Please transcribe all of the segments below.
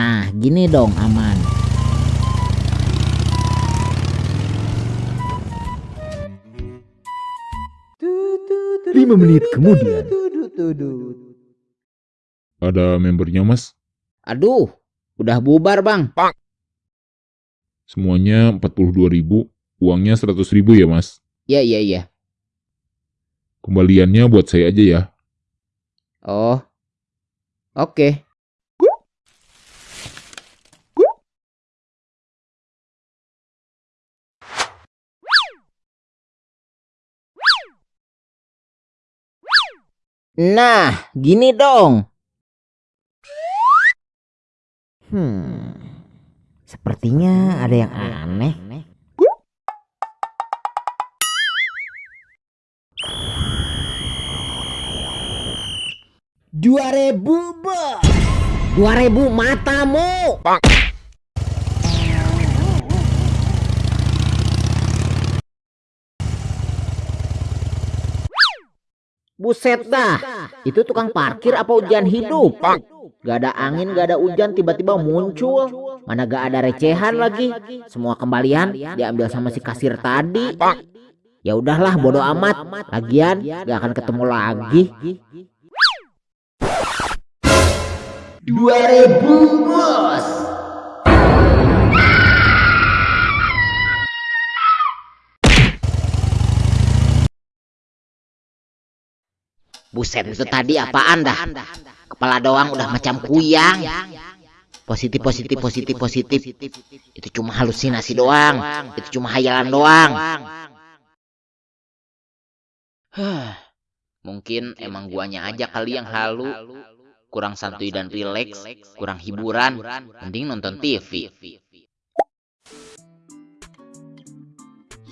Nah, gini dong aman. Lima menit kemudian. Ada membernya mas? Aduh, udah bubar bang. Semuanya 42 ribu, uangnya 100 ribu ya mas? Iya, iya, iya. Kembaliannya buat saya aja ya. Oh, oke. Nah, gini dong. Hmm, sepertinya ada yang aneh. Dua ribu. Dua ribu matamu. Buset dah, itu tukang parkir apa hujan hidup? Gak ada angin, gak ada hujan, tiba-tiba muncul. Mana gak ada recehan lagi. Semua kembalian diambil sama si kasir tadi. Ya udahlah, bodoh amat. Lagian gak akan ketemu lagi. Dua ribu bos. Buset itu tadi apaan dah? Kepala doang udah macam kuyang. Positif positif positif positif. Itu cuma halusinasi doang. Itu cuma hayalan doang. Huh, Mungkin emang guanya aja kali yang halu. Kurang santuy dan rileks, kurang hiburan, mending nonton TV.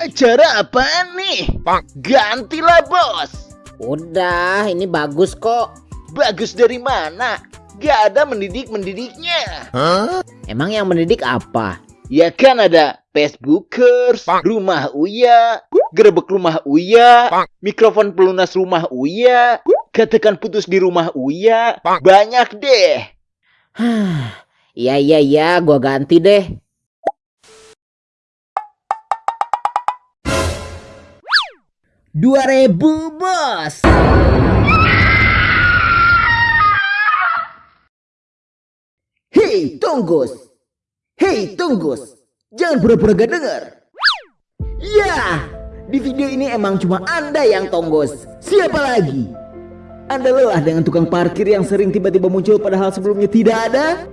Acara apaan nih? Gantilah bos. Udah, ini bagus kok. Bagus dari mana? Gak ada mendidik-mendidiknya. Emang yang mendidik apa? Ya kan ada Facebookers, rumah Uya, gerebek rumah Uya, mikrofon pelunas rumah Uya, katakan putus di rumah Uya, banyak deh. Iya iya iya, gua ganti deh. Dua ribu bos. Hei, Tunggus. Hei, Tunggus. Jangan pura-pura gak dengar. Ya, di video ini emang cuma Anda yang tonggos. Siapa lagi? Anda lelah dengan tukang parkir yang sering tiba-tiba muncul padahal sebelumnya tidak ada?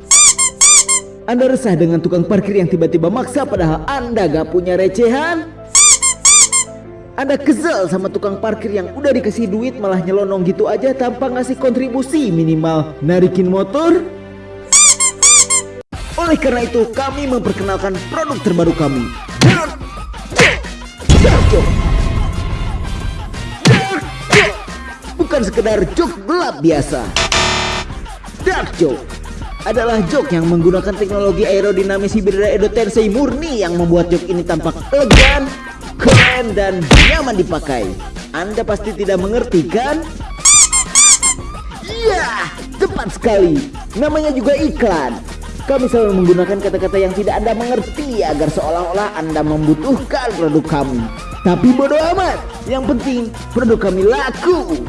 Anda resah dengan tukang parkir yang tiba-tiba maksa padahal Anda gak punya recehan? Anda kesel sama tukang parkir yang udah dikasih duit malah nyelonong gitu aja tanpa ngasih kontribusi minimal narikin motor? Oleh karena itu kami memperkenalkan produk terbaru kami. Bukan sekedar joke gelap biasa Dark Joke adalah joke yang menggunakan teknologi aerodinamis Hibridra Edo Tensei murni yang membuat joke ini tampak elegan, keren, dan nyaman dipakai. Anda pasti tidak mengerti kan? Iya, tepat sekali. Namanya juga iklan. Kami selalu menggunakan kata-kata yang tidak Anda mengerti agar seolah-olah Anda membutuhkan produk kami. Tapi bodoh amat. Yang penting produk kami laku.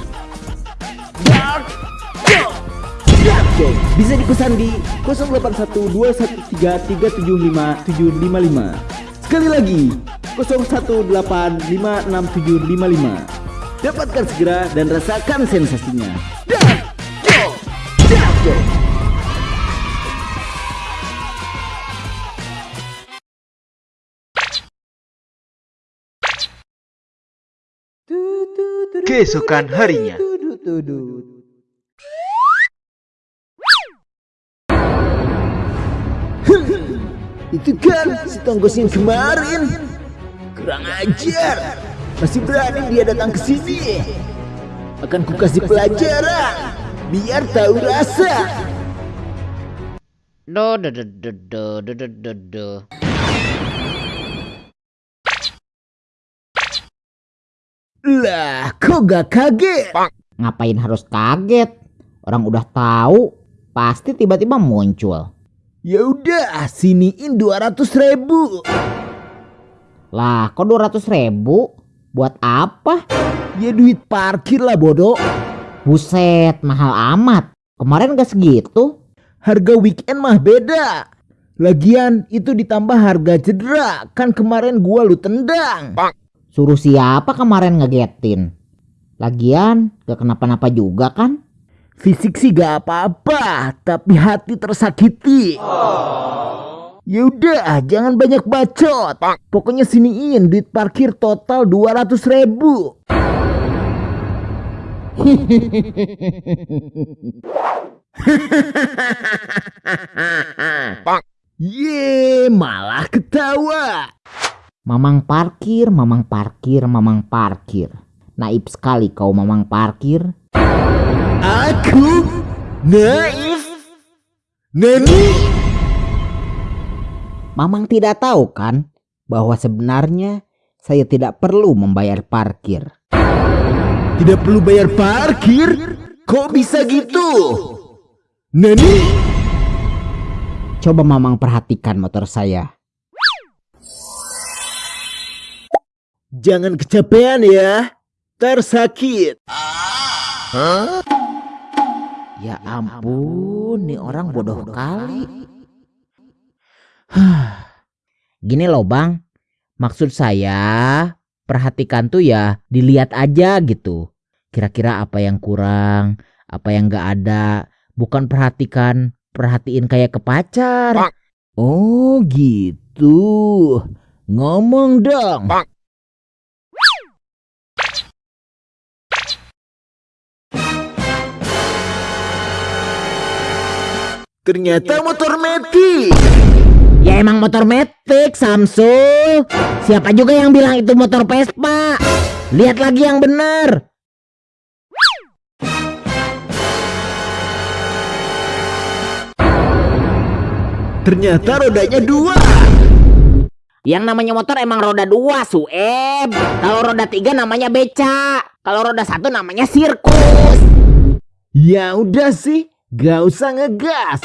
Bisa dipesan di 081213375755. Sekali lagi 01856755. Dapatkan segera dan rasakan sensasinya. Joke. Keesokan harinya. Itu kan si tonggos yang kemarin. Kurang ajar. Masih berani dia datang ke sini. Akan ku kasih pelajaran. Biar tahu rasa. Do do do do do do do do. Lah, kok gak kaget? Ngapain harus kaget? Orang udah tahu, pasti tiba-tiba muncul. Ya udah, siniin 200 ribu. Lah kok 200 ribu? Buat apa? Ya duit parkir lah bodoh. Buset mahal amat. Kemarin gak segitu. Harga weekend mah beda. Lagian itu ditambah harga cedera. Kan kemarin gua lu tendang. Suruh siapa kemarin ngegetin? Lagian gak kenapa-napa juga kan? Fisik sih gak apa-apa, tapi hati tersakiti. Ya udah, jangan banyak bacot. Pokoknya siniin duit parkir total 200 ribu. Ye, malah ketawa. Mamang parkir, mamang parkir, mamang parkir. Naib sekali kau mamang parkir. Aku naif. Nani? Mamang tidak tahu kan bahwa sebenarnya saya tidak perlu membayar parkir. Tidak perlu bayar parkir? Kok bisa gitu? Nani? Coba mamang perhatikan motor saya. Jangan kecapean ya. Tersakit. Ya ampun, nih orang bodoh kali. Gini loh bang, maksud saya perhatikan tuh ya dilihat aja gitu. Kira-kira apa yang kurang, apa yang gak ada. Bukan perhatikan, perhatiin kayak ke pacar. Oh gitu. Ngomong dong. Ternyata motor metik. Ya emang motor metik Samsul. Siapa juga yang bilang itu motor Vespa? Lihat lagi yang benar. Ternyata rodanya dua. Yang namanya motor emang roda dua, Sueb. Kalau roda tiga namanya beca. Kalau roda satu namanya sirkus. Ya udah sih, gak usah ngegas.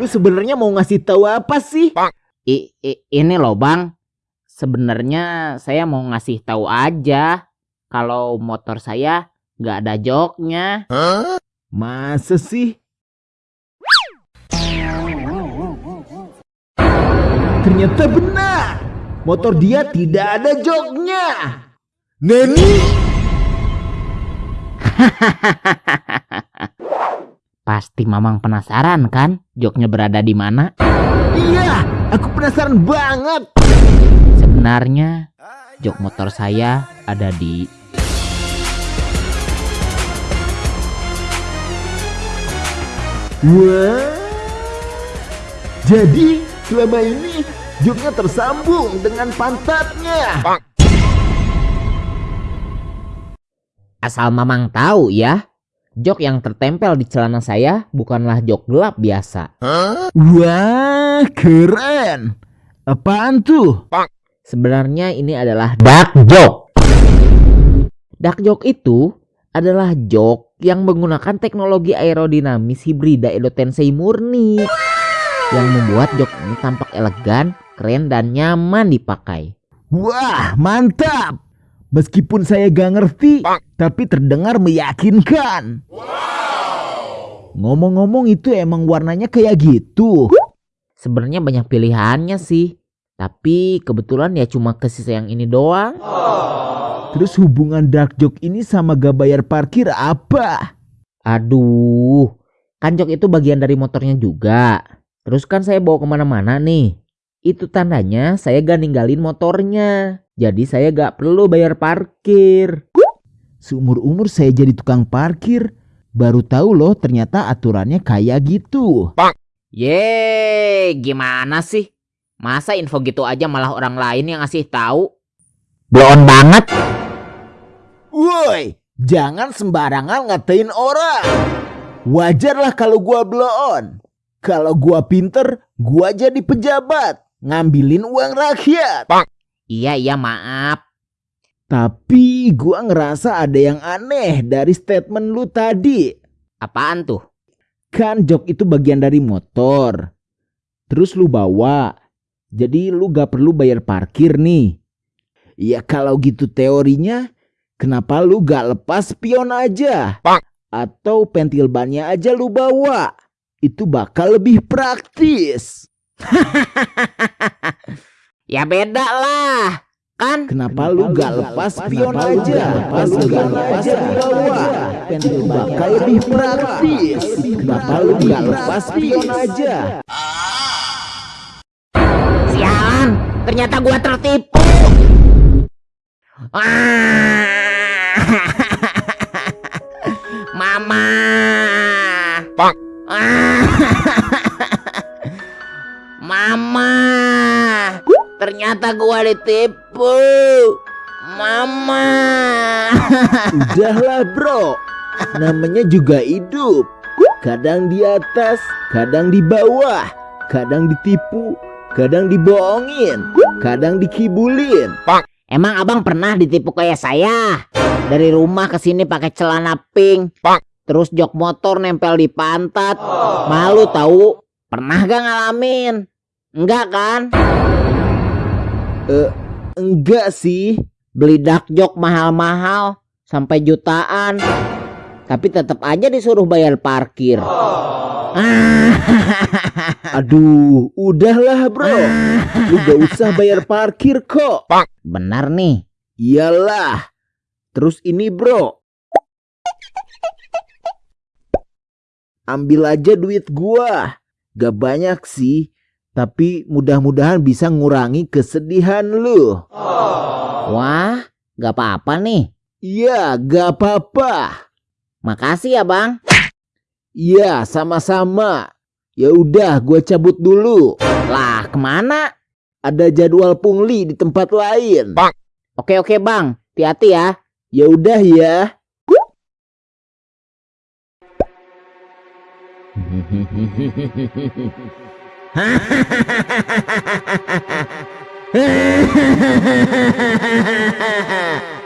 Lu sebenarnya mau ngasih tahu apa sih? I, i- ini loh bang, sebenarnya saya mau ngasih tahu aja kalau motor saya nggak ada joknya. Masa sih? Ternyata benar. Motor dia tidak ada joknya. Nani? Pasti mamang penasaran kan joknya berada di mana? Iya, aku penasaran banget. Sebenarnya jok motor saya ada di Wah. Jadi selama ini joknya tersambung dengan pantatnya. Asal mamang tahu ya, jok yang tertempel di celana saya bukanlah jok gelap biasa. Wah, keren. Apaan tuh? Sebenarnya ini adalah dark joke. Dark joke itu adalah jok yang menggunakan teknologi aerodinamis hibrida Edo Tensei murni yang membuat jok ini tampak elegan, keren dan nyaman dipakai. Wah, mantap. Meskipun saya gak ngerti, tapi terdengar meyakinkan. Ngomong-ngomong itu emang warnanya kayak gitu. Sebenarnya banyak pilihannya sih, tapi kebetulan ya cuma ke sisa yang ini doang. Terus hubungan dark joke ini sama gak bayar parkir apa? Aduh, kan jok itu bagian dari motornya juga. Terus kan saya bawa ke mana-mana nih. Itu tandanya saya gak ninggalin motornya. Jadi saya gak perlu bayar parkir. Seumur-umur saya jadi tukang parkir, baru tahu loh ternyata aturannya kayak gitu. Yeay, gimana sih? Masa info gitu aja malah orang lain yang ngasih tahu? Bloon banget. Woi, jangan sembarangan ngatain orang. Wajarlah kalau gua bloon. Kalau gua pinter, gua jadi pejabat. Ngambilin uang rakyat. Iya, iya maaf. Tapi gua ngerasa ada yang aneh dari statement lu tadi. Apaan tuh? Kan jok itu bagian dari motor. terus lu bawa. Jadi lu gak perlu bayar parkir nih. Ya kalau gitu teorinya, kenapa lu gak lepas spion aja? Atau pentil bannya aja lu bawa? Itu bakal lebih praktis. Ya beda lah. Kan Kenapa lu gak lepas spion aja? Lepas lu gak lepas lu bawa. Pentil bakal lebih praktis. Kenapa lu lepas spion aja? sialan, ternyata gua tertipu. Mama. Pak. Mama. Ternyata gua ditipu. Mama. Udahlah bro, namanya juga hidup. Kadang di atas, kadang di bawah, kadang ditipu, kadang dibohongin, kadang dikibulin. Emang abang pernah ditipu kayak saya? Dari rumah ke sini pakai celana pink, terus jok motor nempel di pantat. Malu tahu? Pernah gak ngalamin? Enggak kan? Enggak sih, Beli dak jok mahal-mahal sampai jutaan. Tapi tetap aja disuruh bayar parkir. Ah, aduh, udahlah bro. Lu gak usah bayar parkir kok. benar nih. Iyalah. Terus ini bro. Ambil aja duit gua. Gak banyak sih. Tapi mudah-mudahan bisa ngurangi kesedihan lu. Wah, gak apa-apa nih. Iya, gak apa-apa. Makasih ya bang. Iya, sama-sama. Ya udah, gua cabut dulu. Lah ke mana? Ada jadwal pungli di tempat lain. Oke oke bang, hati-hati ya. Ya udah ya.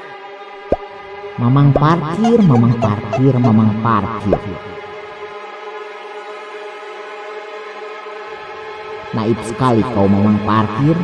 Mamang parkir, mamang parkir, mamang parkir. Naif sekali kau mamang parkir.